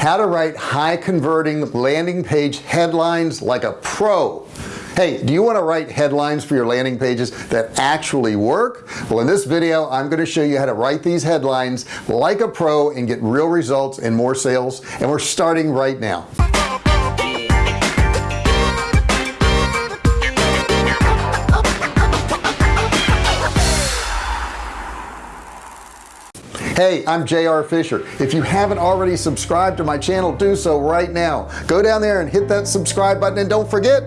how to write high converting landing page headlines like a pro. Hey do you want to write headlines for your landing pages that actually work? Well in this video I'm going to show you how to write these headlines like a pro and get real results and more sales and we're starting right now hey I'm JR Fisher. If you haven't already subscribed to my channel do so right now. Go down there and hit that subscribe button and don't forget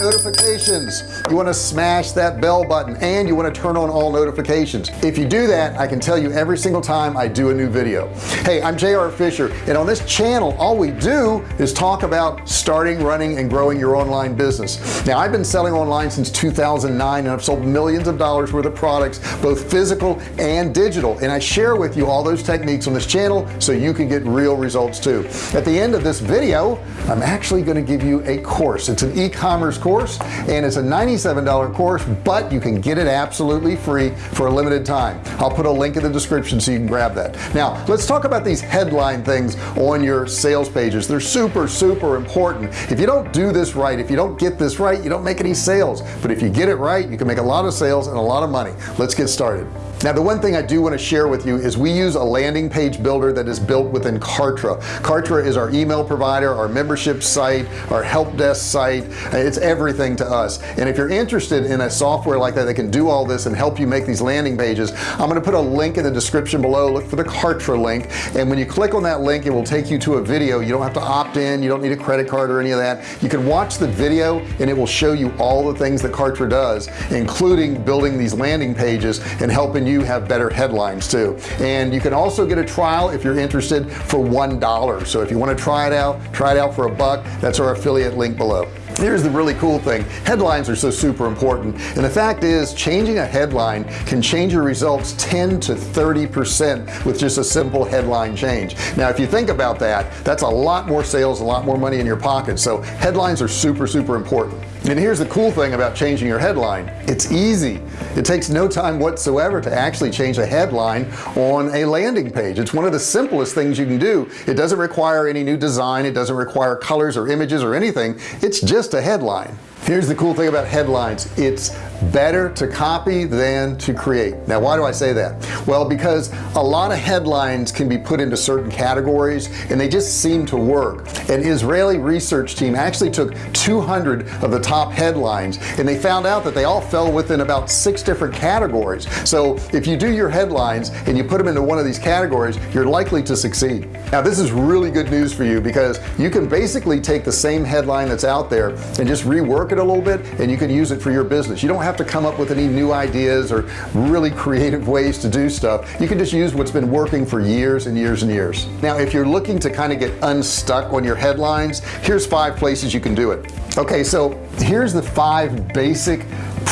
notifications. You want to smash that bell button and you want to turn on all notifications. If you do that I can tell you every single time I do a new video. Hey I'm JR Fisher and on this channel all we do is talk about starting running and growing your online business. Now I've been selling online since 2009 and I've sold millions of dollars worth of products both physical and digital. And I share with you all those techniques on this channel so you can get real results too. At the end of this video I'm actually going to give you a course. It's an e-commerce course course and it's a $97 course but you can get it absolutely free for a limited time. I'll put a link in the description so you can grab that. Now let's talk about these headline things on your sales pages. They're super super important. If you don't do this right if you don't get this right you don't make any sales. But if you get it right you can make a lot of sales and a lot of money. Let's get started now the one thing I do want to share with you is we use a landing page builder that is built within Kartra. Kartra is our email provider our membership site our help desk site. It's everything to us. And if you're interested in a software like that that can do all this and help you make these landing pages I'm going to put a link in the description below. Look for the Kartra link. And when you click on that link it will take you to a video. You don't have to opt in. You don't need a credit card or any of that. You can watch the video and it will show you all the things that Kartra does including building these landing pages and helping you you have better headlines too. And you can also get a trial if you're interested for one dollar. So if you want to try it out try it out for a buck that's our affiliate link below. Here's the really cool thing. Headlines are so super important. And the fact is changing a headline can change your results 10 to 30 percent with just a simple headline change. Now if you think about that that's a lot more sales a lot more money in your pocket. So headlines are super super important and here's the cool thing about changing your headline. It's easy. It takes no time whatsoever to actually change a headline on a landing page. It's one of the simplest things you can do. It doesn't require any new design. It doesn't require colors or images or anything. It's just a headline here's the cool thing about headlines. It's better to copy than to create. Now why do I say that? Well because a lot of headlines can be put into certain categories and they just seem to work. An Israeli research team actually took 200 of the top headlines and they found out that they all fell within about six different categories. So if you do your headlines and you put them into one of these categories you're likely to succeed. Now this is really good news for you because you can basically take the same headline that's out there and just rework it a little bit and you can use it for your business. You don't have to come up with any new ideas or really creative ways to do stuff. You can just use what's been working for years and years and years. Now if you're looking to kind of get unstuck on your headlines here's five places you can do it. Okay so here's the five basic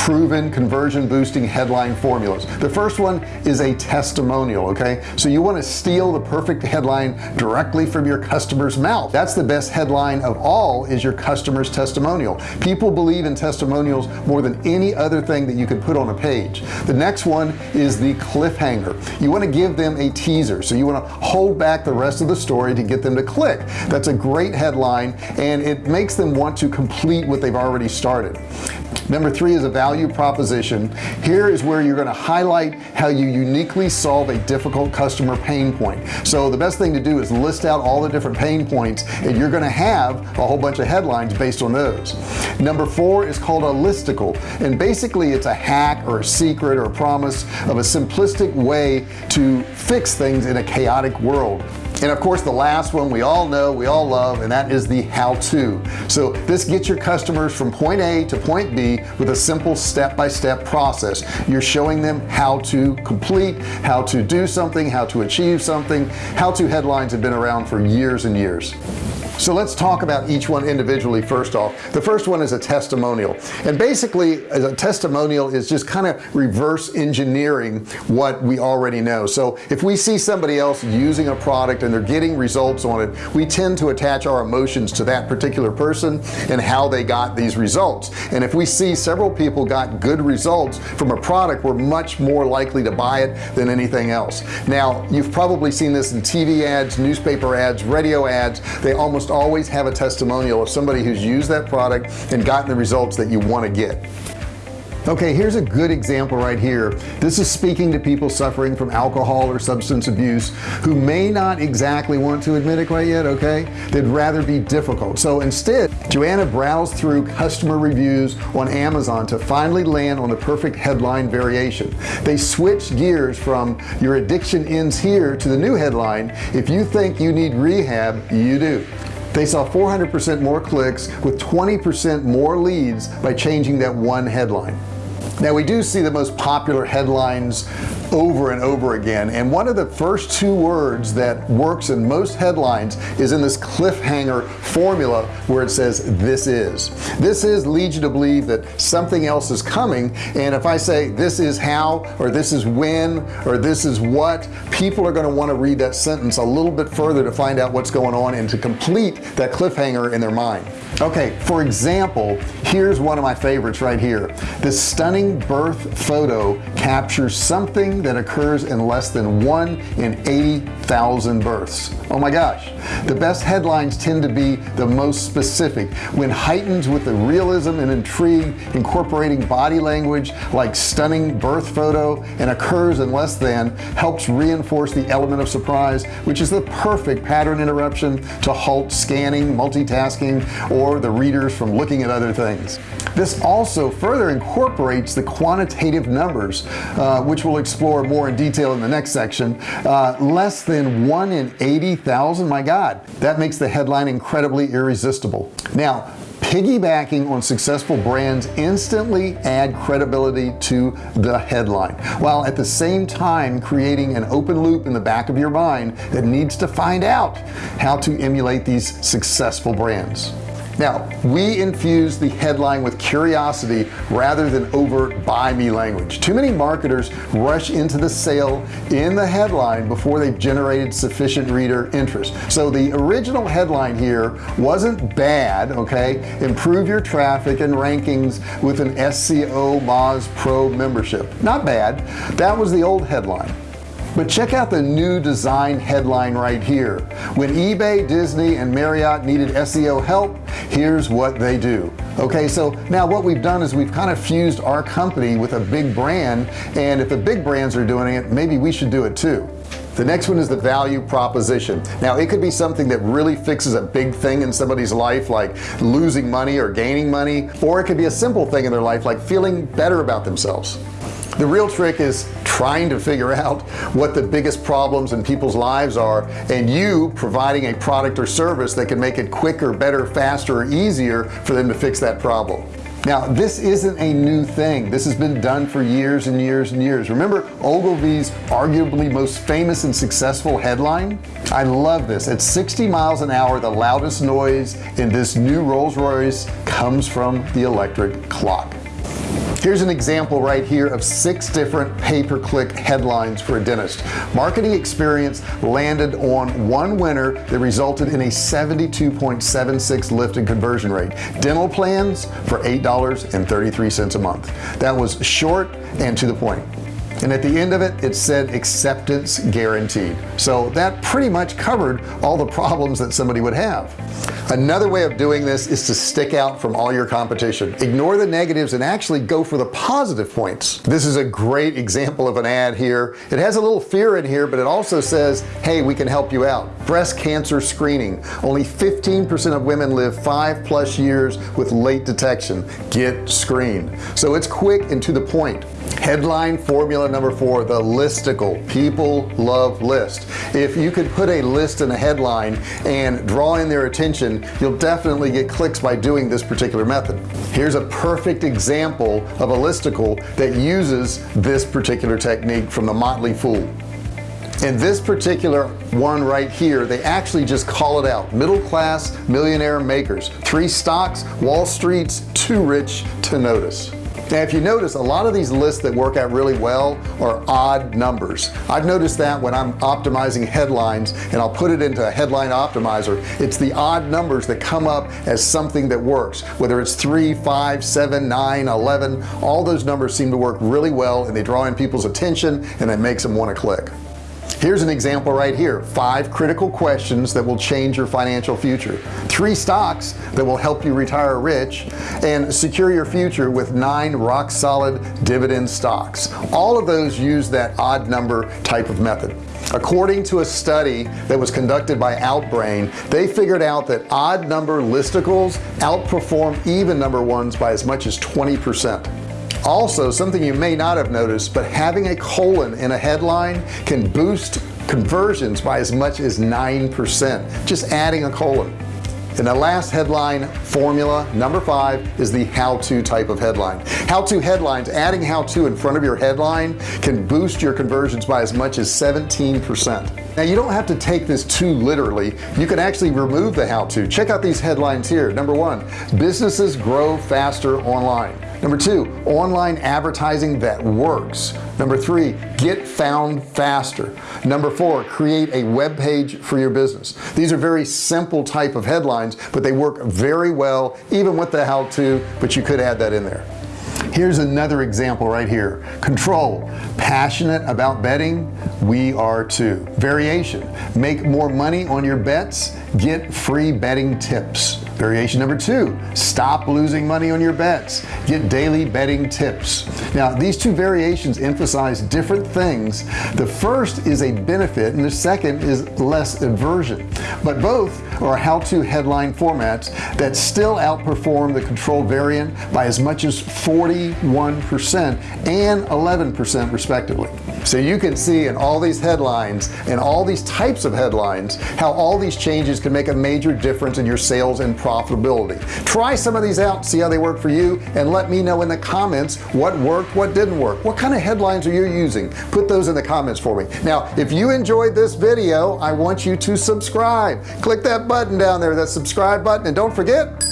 proven conversion boosting headline formulas. The first one is a testimonial okay? So you want to steal the perfect headline directly from your customer's mouth. That's the best headline of all is your customer's testimonial. People believe in testimonials more than any other thing that you could put on a page. The next one is the cliffhanger. You want to give them a teaser so you want to hold back the rest of the story to get them to click. That's a great headline and it makes them want to complete what they've already started number three is a value proposition. Here is where you're going to highlight how you uniquely solve a difficult customer pain point. So the best thing to do is list out all the different pain points and you're going to have a whole bunch of headlines based on those. Number four is called a listicle and basically it's a hack or a secret or a promise of a simplistic way to fix things in a chaotic world and of course the last one we all know we all love and that is the how-to. So this gets your customers from point A to point B with a simple step-by-step -step process. You're showing them how to complete how to do something how to achieve something. How to headlines have been around for years and years so let's talk about each one individually first off. The first one is a testimonial. And basically a testimonial is just kind of reverse engineering what we already know. So if we see somebody else using a product and they're getting results on it we tend to attach our emotions to that particular person and how they got these results. And if we see several people got good results from a product we're much more likely to buy it than anything else. Now you've probably seen this in TV ads newspaper ads radio ads. They almost always have a testimonial of somebody who's used that product and gotten the results that you want to get. Okay here's a good example right here. This is speaking to people suffering from alcohol or substance abuse who may not exactly want to admit it quite yet okay? They'd rather be difficult. So instead Joanna browsed through customer reviews on Amazon to finally land on the perfect headline variation. They switched gears from your addiction ends here to the new headline if you think you need rehab you do they saw 400% more clicks with 20% more leads by changing that one headline now we do see the most popular headlines over and over again and one of the first two words that works in most headlines is in this cliffhanger formula where it says this is. This is leads you to believe that something else is coming and if I say this is how or this is when or this is what people are going to want to read that sentence a little bit further to find out what's going on and to complete that cliffhanger in their mind okay for example here's one of my favorites right here. This stunning birth photo captures something that occurs in less than one in 80,000 births. Oh my gosh. The best headlines tend to be the most specific. When heightened with the realism and intrigue incorporating body language like stunning birth photo and occurs in less than helps reinforce the element of surprise which is the perfect pattern interruption to halt scanning multitasking or the readers from looking at other things. This also further incorporates the quantitative numbers uh, which we'll explore more in detail in the next section. Uh, less than one in 80,000 my God that makes the headline incredibly irresistible. Now piggybacking on successful brands instantly add credibility to the headline while at the same time creating an open loop in the back of your mind that needs to find out how to emulate these successful brands now we infuse the headline with curiosity rather than overt buy me language. Too many marketers rush into the sale in the headline before they've generated sufficient reader interest. So the original headline here wasn't bad okay? Improve your traffic and rankings with an SEO Moz Pro membership. Not bad. That was the old headline but check out the new design headline right here. When eBay Disney and Marriott needed SEO help here's what they do. Okay so now what we've done is we've kind of fused our company with a big brand and if the big brands are doing it maybe we should do it too. The next one is the value proposition. Now it could be something that really fixes a big thing in somebody's life like losing money or gaining money or it could be a simple thing in their life like feeling better about themselves the real trick is trying to figure out what the biggest problems in people's lives are and you providing a product or service that can make it quicker better faster or easier for them to fix that problem. Now this isn't a new thing. This has been done for years and years and years. Remember Ogilvy's arguably most famous and successful headline? I love this. At 60 miles an hour the loudest noise in this new Rolls-Royce comes from the electric clock here's an example right here of six different pay-per-click headlines for a dentist. Marketing experience landed on one winner that resulted in a 72.76 lift in conversion rate. Dental plans for eight dollars and 33 cents a month. That was short and to the point and at the end of it it said acceptance guaranteed. So that pretty much covered all the problems that somebody would have. Another way of doing this is to stick out from all your competition. Ignore the negatives and actually go for the positive points. This is a great example of an ad here. It has a little fear in here but it also says hey we can help you out. Breast cancer screening. Only 15% of women live five plus years with late detection. Get screened. So it's quick and to the point headline formula number four the listicle. People love list. If you could put a list in a headline and draw in their attention you'll definitely get clicks by doing this particular method. Here's a perfect example of a listicle that uses this particular technique from the Motley Fool. In this particular one right here they actually just call it out. Middle class millionaire makers. Three stocks Wall Street's too rich to notice now if you notice a lot of these lists that work out really well are odd numbers. I've noticed that when I'm optimizing headlines and I'll put it into a headline optimizer it's the odd numbers that come up as something that works. Whether it's 3 5 7 9 11 all those numbers seem to work really well and they draw in people's attention and it makes them want to click here's an example right here. Five critical questions that will change your financial future. Three stocks that will help you retire rich and secure your future with nine rock-solid dividend stocks. All of those use that odd number type of method. According to a study that was conducted by Outbrain they figured out that odd number listicles outperform even number ones by as much as 20 percent also something you may not have noticed but having a colon in a headline can boost conversions by as much as 9% just adding a colon. And the last headline formula number five is the how-to type of headline. How-to headlines adding how-to in front of your headline can boost your conversions by as much as 17% now you don't have to take this too literally. You can actually remove the how-to. Check out these headlines here. Number one businesses grow faster online number two online advertising that works. Number three get found faster. Number four create a web page for your business. These are very simple type of headlines but they work very well even with the how-to but you could add that in there. Here's another example right here. Control. Passionate about betting? We are too. Variation. Make more money on your bets get free betting tips. Variation number two stop losing money on your bets. Get daily betting tips. Now these two variations emphasize different things. The first is a benefit and the second is loss aversion. But both are how-to headline formats that still outperform the control variant by as much as 41 percent and 11 percent respectively so you can see in all these headlines and all these types of headlines how all these changes can make a major difference in your sales and profitability. Try some of these out see how they work for you and let me know in the comments what worked what didn't work. What kind of headlines are you using? Put those in the comments for me. Now if you enjoyed this video I want you to subscribe. Click that button down there that subscribe button and don't forget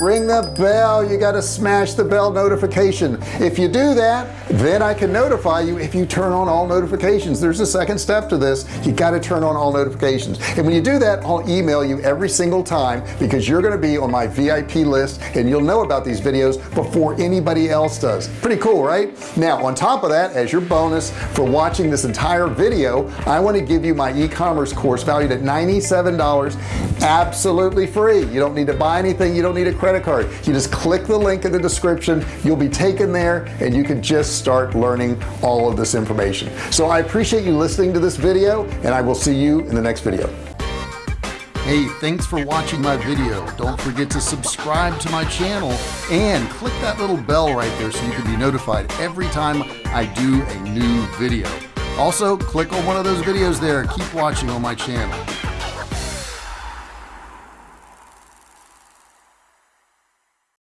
ring the bell. You got to smash the bell notification. If you do that then I can notify you if you turn on all notifications. There's a second step to this. You got to turn on all notifications. And when you do that I'll email you every single time because you're going to be on my VIP list and you'll know about these videos before anybody else does. Pretty cool right? Now on top of that as your bonus for watching this entire video I want to give you my e-commerce course valued at $97 absolutely free. You don't need to buy anything. You don't need a credit credit card. You just click the link in the description. You'll be taken there and you can just start learning all of this information. So I appreciate you listening to this video and I will see you in the next video. Hey thanks for watching my video. Don't forget to subscribe to my channel and click that little bell right there so you can be notified every time I do a new video. Also click on one of those videos there. Keep watching on my channel